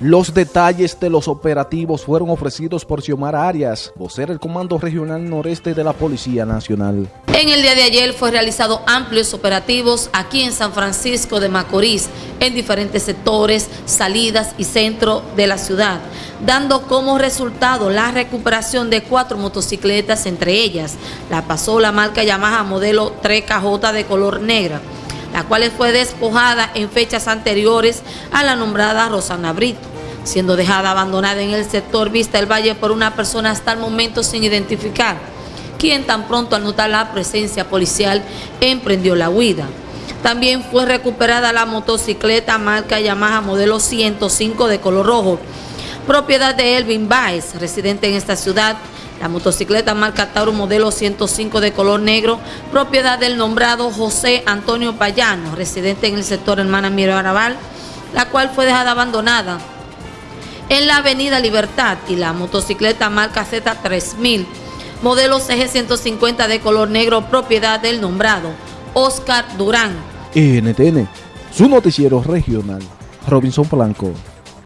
Los detalles de los operativos fueron ofrecidos por Xiomara Arias, vocera del Comando Regional Noreste de la Policía Nacional. En el día de ayer fue realizado amplios operativos aquí en San Francisco de Macorís, en diferentes sectores, salidas y centro de la ciudad, dando como resultado la recuperación de cuatro motocicletas, entre ellas la pasó la marca Yamaha modelo 3KJ de color negra, la cual fue despojada en fechas anteriores a la nombrada Rosana Brito, siendo dejada abandonada en el sector Vista del Valle por una persona hasta el momento sin identificar, quien tan pronto al notar la presencia policial emprendió la huida. También fue recuperada la motocicleta marca Yamaha modelo 105 de color rojo, propiedad de Elvin Baez, residente en esta ciudad, la motocicleta marca Tauro modelo 105 de color negro, propiedad del nombrado José Antonio Payano, residente en el sector Hermana Miro Arabal, la cual fue dejada abandonada en la avenida Libertad y la motocicleta marca Z3000, modelo CG150 de color negro, propiedad del nombrado Oscar Durán. NTN, su noticiero regional, Robinson Blanco.